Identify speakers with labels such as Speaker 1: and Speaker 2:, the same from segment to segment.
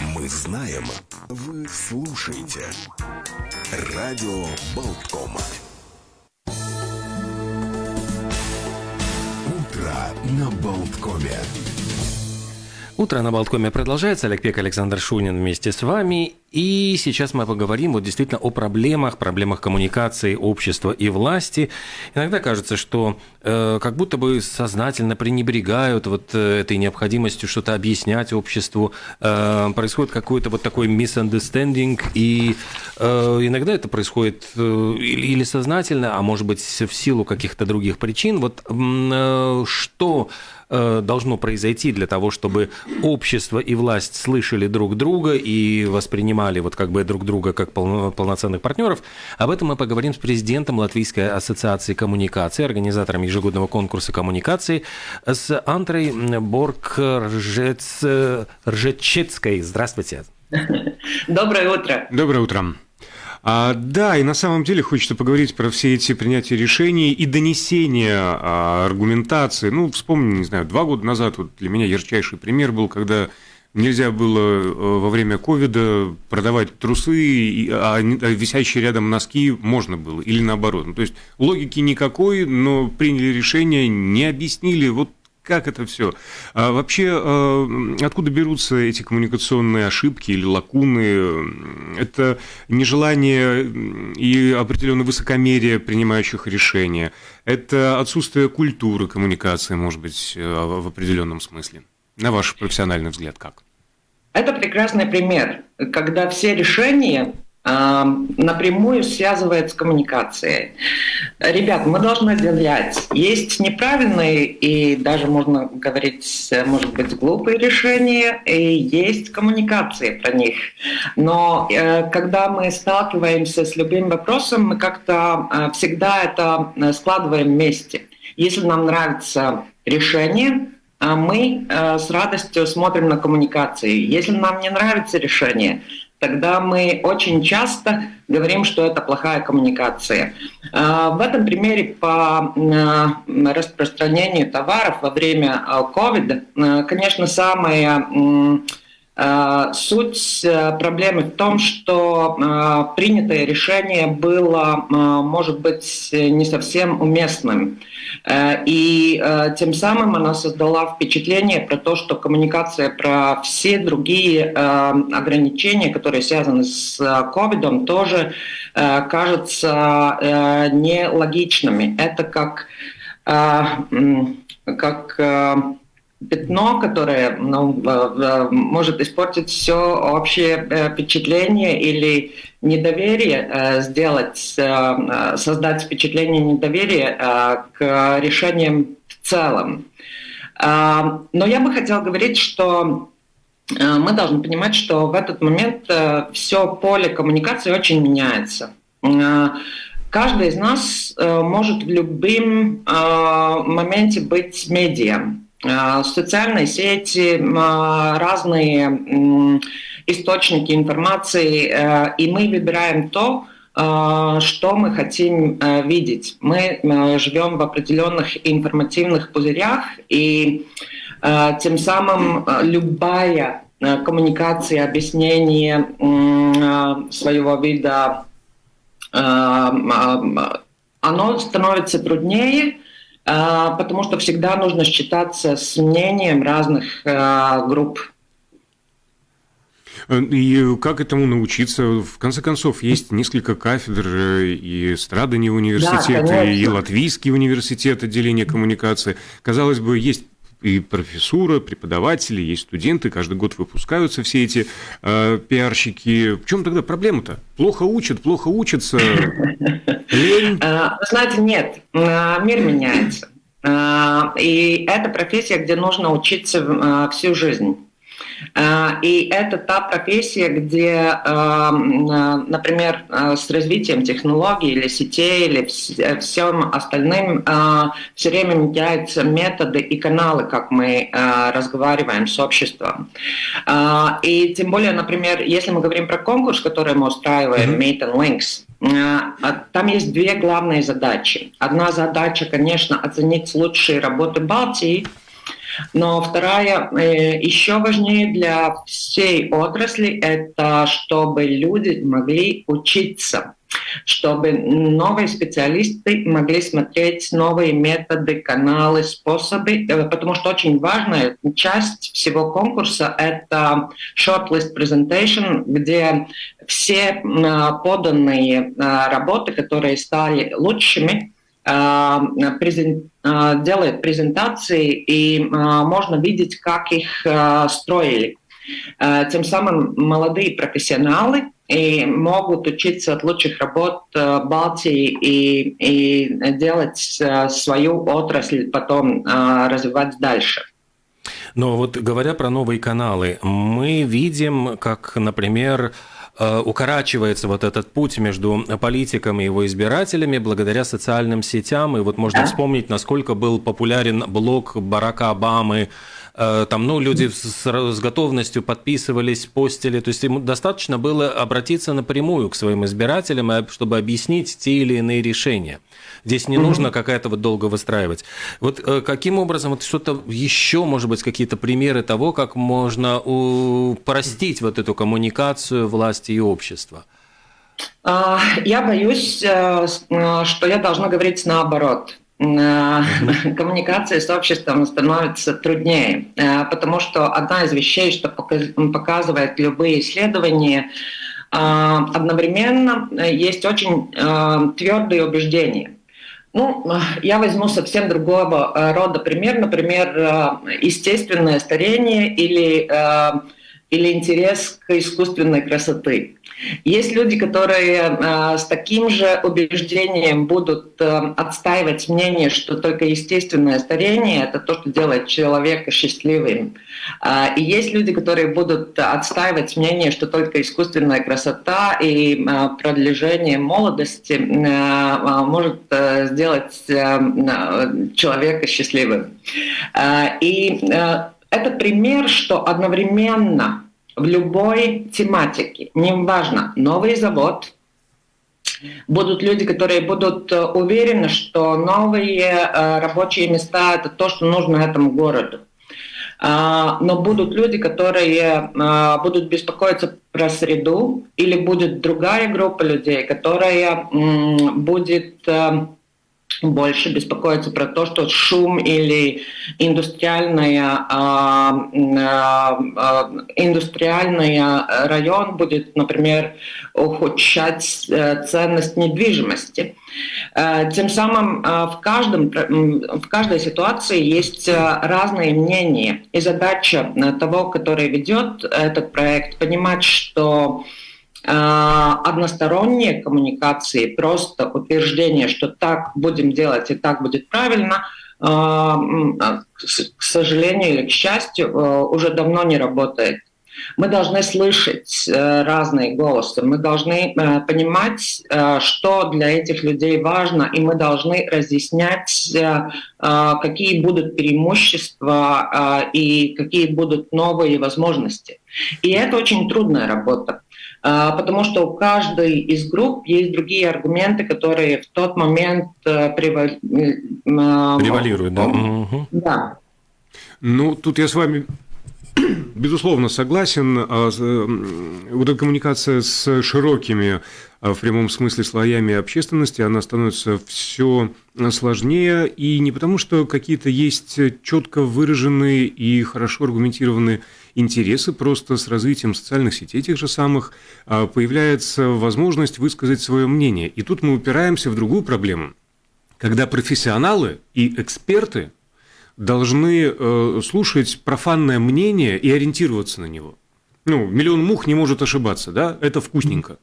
Speaker 1: Мы знаем, вы слушаете. Радио Болтком. Утро на Болткоме.
Speaker 2: Утро на Болткоме продолжается. Олег Пек, Александр Шунин вместе с вами. И сейчас мы поговорим вот действительно о проблемах, проблемах коммуникации общества и власти. Иногда кажется, что э, как будто бы сознательно пренебрегают вот э, этой необходимостью что-то объяснять обществу. Э, происходит какой-то вот такой misunderstanding, и э, иногда это происходит э, или, сознательно, а может быть в силу каких-то других причин. Вот э, что Э, должно произойти для того, чтобы общество и власть слышали друг друга и воспринимали вот как бы друг друга как полноценных партнеров. Об этом мы поговорим с президентом Латвийской ассоциации коммуникации, организатором ежегодного конкурса коммуникации, с Антрой Борг Ржечецкой. Здравствуйте.
Speaker 3: Доброе утро.
Speaker 4: Доброе утро. А, да, и на самом деле хочется поговорить про все эти принятия решений и донесения а, аргументации. Ну, вспомни, не знаю, два года назад вот для меня ярчайший пример был, когда нельзя было э, во время ковида продавать трусы, а, а висящие рядом носки можно было, или наоборот. Ну, то есть логики никакой, но приняли решение, не объяснили, вот как это все? А вообще, э, откуда берутся эти коммуникационные ошибки или лакуны? Это нежелание и определенное высокомерие принимающих решения. Это отсутствие культуры коммуникации, может быть, э, в определенном смысле. На ваш профессиональный взгляд, как?
Speaker 3: Это прекрасный пример, когда все решения напрямую связывает с коммуникацией. Ребят, мы должны отделять. Есть неправильные и даже можно говорить, может быть, глупые решения, и есть коммуникации про них. Но э, когда мы сталкиваемся с любым вопросом, мы как-то э, всегда это э, складываем вместе. Если нам нравится решение, мы с радостью смотрим на коммуникации. Если нам не нравится решение, тогда мы очень часто говорим, что это плохая коммуникация. А, в этом примере по распространению товаров во время а, а, конечно, самое Э, суть э, проблемы в том, что э, принятое решение было, может быть, не совсем уместным. И тем самым она создала впечатление про то, что коммуникация про все другие ограничения, которые связаны с ковидом, тоже кажутся нелогичными. Это как, как пятно, которое ну, может испортить все общее э, впечатление или недоверие, э, сделать, э, создать впечатление недоверия к решениям в целом. Но я бы хотела говорить, что мы должны понимать, что в этот момент все поле коммуникации очень меняется. Каждый из нас может в любом моменте быть медиа. А, социальные сети, а, разные источники информации, э, и мы выбираем то, что мы хотим э, видеть. Мы живем в определенных информативных пузырях, и э, тем самым любая коммуникация, объяснение своего вида, оно становится труднее, потому что всегда нужно считаться с мнением разных а, групп.
Speaker 4: И как этому научиться? В конце концов, есть несколько кафедр э, и Страдани университет, да, и Латвийский университет отделения коммуникации. Казалось бы, есть и профессура, преподаватели, есть студенты, каждый год выпускаются все эти э, пиарщики. В чем тогда проблема-то? Плохо учат, плохо учатся,
Speaker 3: лень? Э, знаете, нет, э, мир меняется. Э, и это профессия, где нужно учиться всю жизнь. И это та профессия, где, например, с развитием технологий или сетей или всем остальным все время меняются методы и каналы, как мы разговариваем с обществом. И тем более, например, если мы говорим про конкурс, который мы устраиваем, Meet and Links, там есть две главные задачи. Одна задача, конечно, оценить лучшие работы Балтии – Но вторая, э, еще важнее для всей отрасли, это чтобы люди могли учиться чтобы новые специалисты могли смотреть новые методы, каналы, способы, э, потому что очень важная часть всего конкурса — это shortlist presentation, где все поданные работы, которые стали лучшими, делает презентации, и можно видеть, как их строили. Тем самым молодые профессионалы и могут учиться от лучших работ э, Балтии и, и делать э, свою отрасль потом э, развивать дальше.
Speaker 2: Но вот говоря про новые каналы, мы видим, как, например, укорачивается вот этот путь между политиком и его избирателями благодаря социальным сетям. И вот можно да. вспомнить, насколько был популярен блог Барака Обамы там, ну, люди с, с готовностью подписывались, постили, то есть ему достаточно было обратиться напрямую к своим избирателям, чтобы объяснить те или иные решения. Здесь не нужно какая-то вот долго выстраивать. Вот э, каким образом, вот что-то еще, может быть, какие-то примеры того, как можно упростить вот эту коммуникацию власти и общества?
Speaker 3: А, я боюсь, э, что я должна говорить наоборот. Э, коммуникация с обществом становится труднее, э, потому что одна из вещей, что показывает любые исследования, э, одновременно есть очень твердые убеждения. Ну, я возьму совсем другого рода пример, например, естественное старение или, или интерес к искусственной красоты. Есть люди, которые э, с таким же убеждением будут э, отстаивать мнение, что только естественное старение — это то, что делает человека счастливым. Э, и есть люди, которые будут отстаивать мнение, что только искусственная красота и продолжение молодости может сделать человека счастливым. И это пример, что одновременно в любой тематике, неважно, новый завод, будут люди, которые будут э, уверены, что новые э, рабочие места — это то, что нужно этому городу. А, но будут люди, которые э, будут беспокоиться про среду, или будет другая группа людей, которая будет больше беспокоиться про то, что шум или индустриальная, э, э, индустриальный район будет, например, ухудшать э, ценность недвижимости. Э, тем самым э, в, каждом, в каждой ситуации есть разные мнения. И задача того, который ведет этот проект, понимать, что односторонние коммуникации, просто утверждение, что так будем делать и так будет правильно, а, к сожалению или к счастью, а, уже давно не работает. Мы должны слышать э, разные голосы, мы должны э, понимать, э, что для этих людей важно, и мы должны разъяснять, какие будут преимущества и какие будут новые возможности. И это очень трудная работа. А, потому что у каждой из групп есть другие аргументы, которые в тот момент э,
Speaker 2: превалируют. Да.
Speaker 3: да.
Speaker 4: Ну, тут я с вами безусловно согласен. А, вот эта коммуникация с широкими а, в прямом смысле слоями общественности, она становится все сложнее. И не потому, что какие-то есть четко выраженные и хорошо аргументированные интересы, просто с развитием социальных сетей тех же самых а, появляется возможность высказать свое мнение. И тут мы упираемся в другую проблему, когда профессионалы и эксперты должны э, слушать профанное мнение и ориентироваться на него. Ну, миллион мух не может ошибаться, да? Это вкусненько.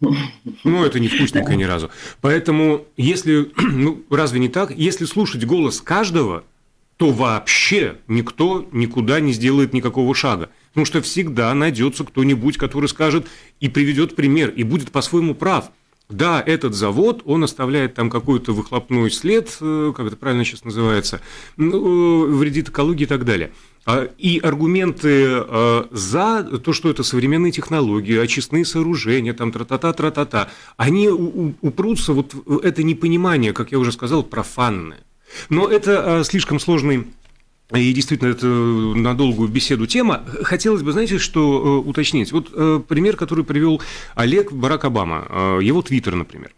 Speaker 4: Ну, это не вкусненько ни разу. Поэтому, если, ну, разве не так? Если слушать голос каждого, то вообще никто никуда не сделает никакого шага. Потому что всегда найдется кто-нибудь, который скажет и приведет пример, и будет по-своему прав. Да, этот завод, он оставляет там какой-то выхлопной след, э, как это правильно сейчас называется, ну, вредит экологии и так далее. А, и аргументы э, за то, что это современные технологии, очистные сооружения, там тра-та-та, тра-та-та, они упрутся вот это непонимание, как я уже сказал, профанное. Но это а, слишком сложный И действительно, это на долгую беседу тема. Хотелось бы, знаете, что уточнить? Вот пример, который привел Олег Барак Обама, его твиттер, например.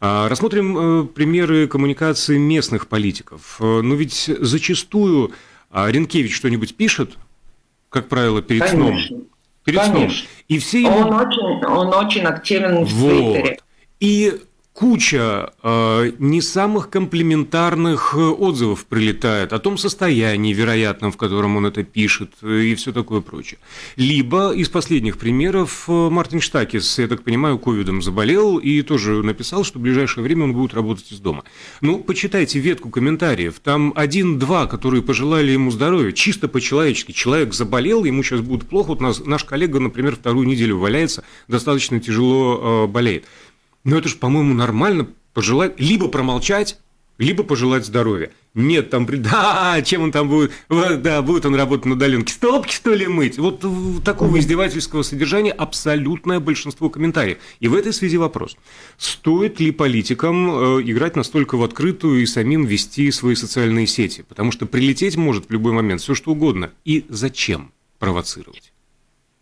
Speaker 4: А, рассмотрим примеры коммуникации местных политиков. Но ведь зачастую Ренкевич что-нибудь пишет, как правило, перед Конечно. сном. Перед Конечно. сном.
Speaker 3: И все ему... он, очень, он очень активен в вот. Твиттере.
Speaker 4: И куча э, не самых комплиментарных э, отзывов прилетает о том состоянии вероятном, в котором он это пишет э, и все такое прочее. Либо из последних примеров э, Мартин Штакис, я так понимаю, ковидом заболел и тоже написал, что в ближайшее время он будет работать из дома. Ну, почитайте ветку комментариев. Там один-два, которые пожелали ему здоровья, чисто по-человечески. Человек заболел, ему сейчас будет плохо. Вот нас, наш коллега, например, вторую неделю валяется, достаточно тяжело э, болеет. Но это же, по-моему, нормально пожелать, либо промолчать, либо пожелать здоровья. Нет, там, да, чем он там будет, да, будет он работать на удаленке, столбки, что ли, мыть? Вот такого издевательского содержания абсолютное большинство комментариев. И в этой связи вопрос, стоит ли политикам э, играть настолько в открытую и самим вести свои социальные сети? Потому что прилететь может в любой момент все что угодно. И зачем провоцировать?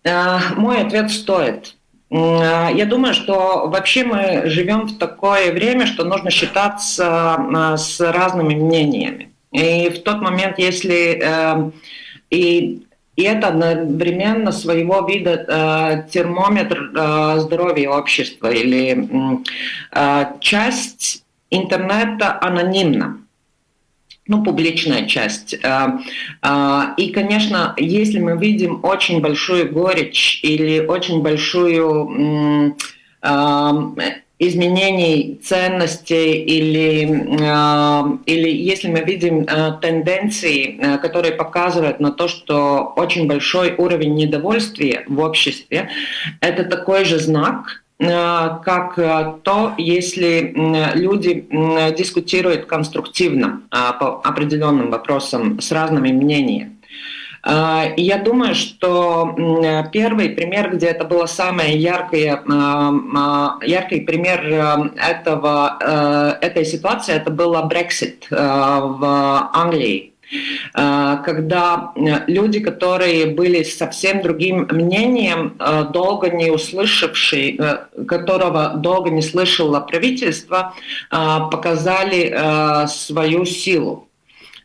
Speaker 3: А, мой ответ стоит. А, я думаю, что вообще мы живем в такое время, что нужно считаться а, с разными мнениями. И в тот момент, если эм, и, и это одновременно своего вида э, термометр э, здоровья общества или э, часть интернета анонимна ну, публичная часть. А, а, и, конечно, если мы видим очень большую горечь или очень большую а, изменений ценностей или, или если мы видим тенденции, которые показывают на то, что очень большой уровень недовольствия в обществе, это такой же знак, Э, как э, то, если люди дискутируют конструктивно э, по определенным вопросам с разными мнениями. И я думаю, что первый пример, где это было самое яркое, яркий пример этого, этой ситуации, это было Brexit в Англии Э, когда э, люди, которые были совсем другим мнением, э, долго не услышавшие, которого долго не слышало правительство, показали свою силу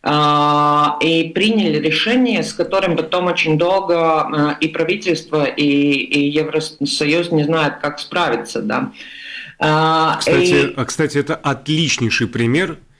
Speaker 3: и приняли решение, с которым потом очень долго и правительство, и, и Евросоюз не знают, как справиться. Да.
Speaker 4: Кстати, и... А, кстати, это отличнейший пример а,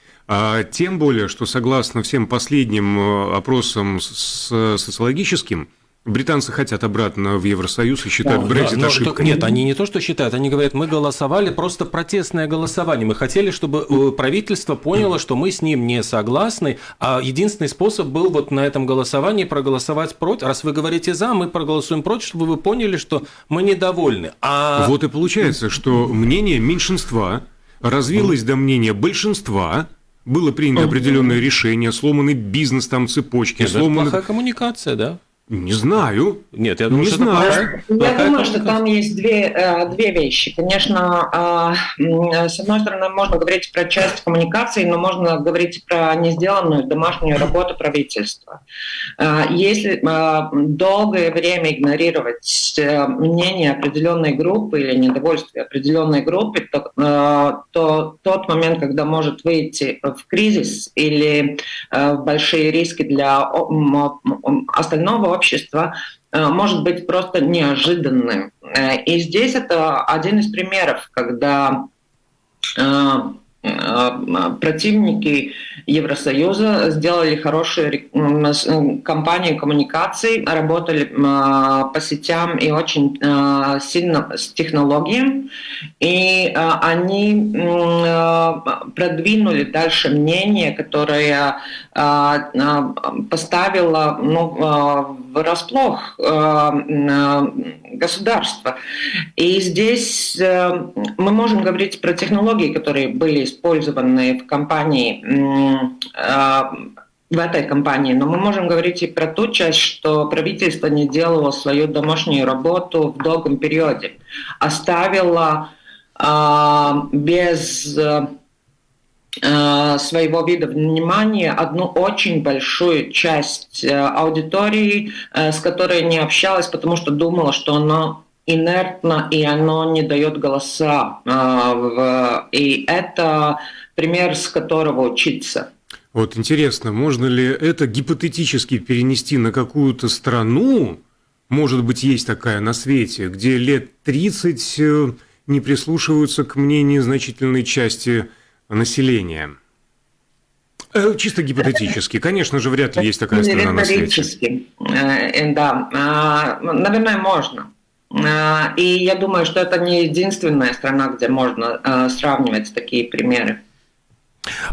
Speaker 4: тем более, что согласно всем последним э, опросам с социологическим, Британцы хотят обратно в Евросоюз и считают да, Брексит да, ошибкой.
Speaker 2: Нет, они не то, что считают, они говорят, мы голосовали просто протестное голосование. Мы хотели, чтобы э, правительство поняло, что мы с ним не согласны, а единственный способ был вот на этом голосовании проголосовать против. Раз вы говорите за, мы проголосуем против, чтобы вы поняли, что мы недовольны. А...
Speaker 4: Вот и получается, что мнение меньшинства развилось до мнения большинства, было принято определенное решение, сломанный бизнес, там цепочки,
Speaker 2: Нет, сломаны... Это плохая коммуникация, да?
Speaker 4: Не знаю.
Speaker 2: Нет, я думаю,
Speaker 3: не
Speaker 2: что
Speaker 3: знаю. Это я думаю, что там есть две, э, две вещи. Конечно, э, с одной стороны, можно говорить про часть коммуникации, но можно говорить про несделанную домашнюю работу правительства. Э, если долгое время игнорировать мнение определенной группы или недовольствие определенной группы, то, то тот момент, когда может выйти в кризис или в большие риски для остального общества э, может быть просто неожиданным. Э, и здесь это один из примеров, когда э, противники Евросоюза сделали хорошую кампанию коммуникаций, работали по сетям и очень сильно с технологиями. И они продвинули дальше мнение, которое поставило ну, врасплох государства. И здесь мы можем говорить про технологии, которые были использованы в компании в этой компании, но мы можем говорить и про ту часть, что правительство не делало свою домашнюю работу в долгом периоде, оставило э, без своего вида внимания одну очень большую часть аудитории, с которой не общалась, потому что думала, что оно инертно и оно не дает голоса. И это пример, с которого учиться.
Speaker 4: Вот интересно, можно ли это гипотетически перенести на какую-то страну, может быть, есть такая на свете, где лет 30 э, не прислушиваются к мнению значительной части населения? Э, чисто гипотетически. Конечно же, вряд ли есть такая страна на свете.
Speaker 3: Э, да, а, наверное, можно. И я думаю, что это не единственная страна, где можно сравнивать такие примеры.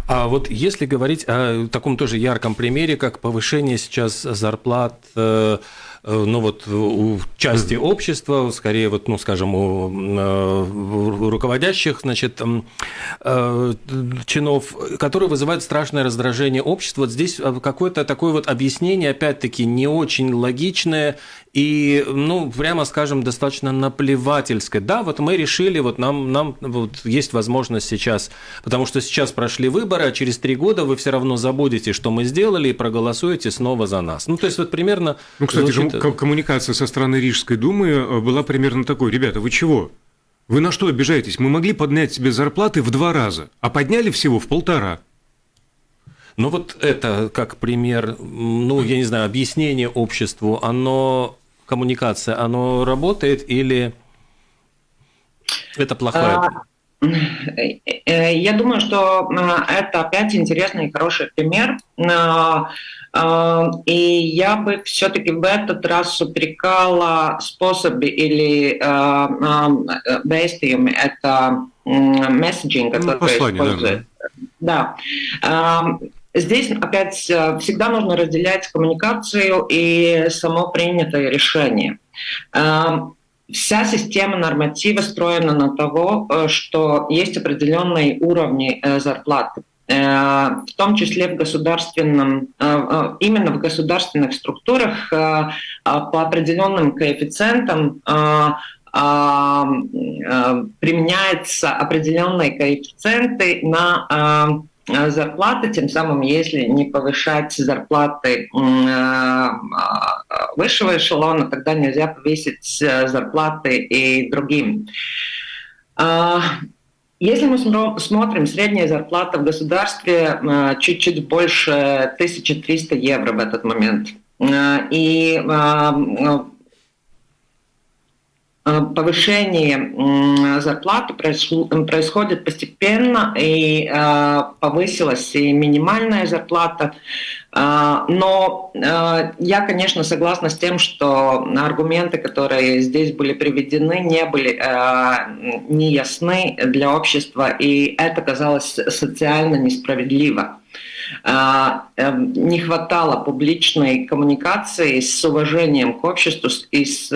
Speaker 2: А вот если говорить о таком тоже ярком примере, как повышение сейчас зарплат э, Э, ну вот у части общества, скорее вот, ну скажем, у э, руководящих, значит, э, чинов, которые вызывают страшное раздражение общества. Вот здесь какое-то такое вот объяснение, опять-таки, не очень логичное и, ну, прямо скажем, достаточно наплевательское. Да, вот мы решили, вот нам, нам вот есть возможность сейчас, потому что сейчас прошли выборы, а через три года вы все равно забудете, что мы сделали, и проголосуете снова за нас. Ну, то есть вот примерно...
Speaker 4: Ну, кстати, звучит коммуникация со стороны Рижской думы э, была примерно такой. Ребята, вы чего? Вы на что обижаетесь? Мы могли поднять себе зарплаты в два раза, а подняли всего в полтора.
Speaker 2: Ну вот это как пример, ну я не знаю, объяснение обществу, оно, коммуникация, оно работает или это плохая? А,
Speaker 3: я думаю, что э, это опять интересный и хороший пример. И я бы все-таки в этот раз упрекала способы или действиями, это месседжинг,
Speaker 4: который ну, послание, использует.
Speaker 3: Да. да. Здесь опять всегда нужно разделять коммуникацию и само принятое решение. Вся система норматива строена на того, что есть определенные уровни зарплаты. Э, в том числе в государственном, э, э, именно в государственных структурах по определенным коэффициентам применяются определенные коэффициенты на зарплаты, тем самым, если не повышать зарплаты высшего эшелона, тогда нельзя повесить зарплаты и другим. Если мы смотрим, средняя зарплата в государстве э, чуть-чуть больше 1300 евро в этот момент. Э, и э, повышение зарплаты происходит постепенно, и повысилась и минимальная зарплата. А, но я, конечно, согласна с тем, что аргументы, которые здесь были приведены, не были неясны для общества, и это казалось социально несправедливо. Эм, не хватало публичной коммуникации с уважением к обществу и с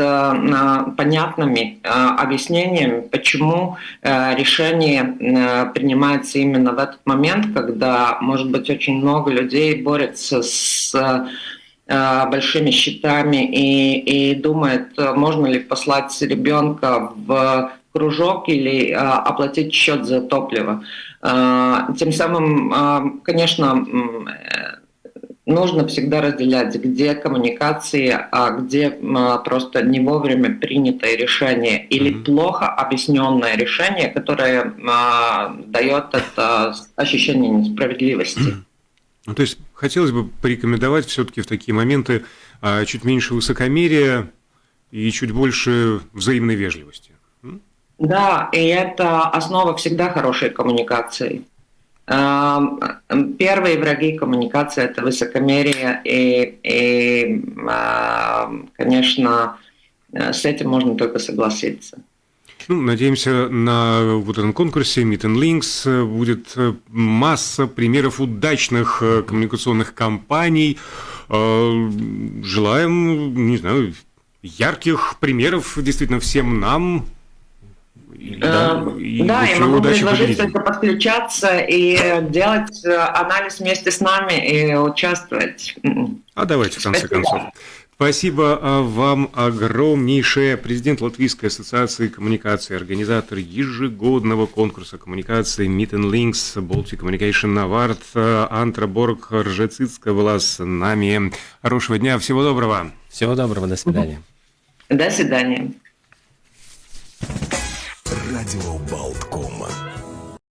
Speaker 3: понятными объяснениями, почему решение принимается именно в этот момент, когда, может быть, очень много людей борются с э, большими счетами и, и думает, можно ли послать ребенка в кружок или э, оплатить счет за топливо. Э, тем самым, конечно, нужно всегда разделять, где коммуникации, а где просто не вовремя принятое решение или mm-hmm. плохо объясненное решение, которое дает это ощущение несправедливости. Mm-hmm.
Speaker 4: Ну, то есть хотелось бы порекомендовать все-таки в такие моменты а, чуть меньше высокомерия и чуть больше взаимной вежливости.
Speaker 3: Да, и это основа всегда хорошей коммуникации. Первые враги коммуникации – это высокомерие, и, и, конечно, с этим можно только согласиться.
Speaker 4: Ну, надеемся, на вот этом конкурсе Meet and Links будет э, масса примеров удачных э, коммуникационных кампаний. Э, желаем, не знаю, ярких примеров действительно всем нам.
Speaker 3: Да, и, да, я могу предложить только подключаться и делать анализ вместе с нами и участвовать.
Speaker 4: А давайте, в конце Спасибо. концов. Спасибо а, вам огромнейшее. Президент Латвийской ассоциации коммуникации, организатор ежегодного конкурса коммуникации Meet and Links Baltic Communication Award Антра Борг Ржецицкая была с нами. Хорошего дня, всего доброго.
Speaker 2: Всего доброго, до свидания.
Speaker 3: До свидания.
Speaker 1: Радио Болткома.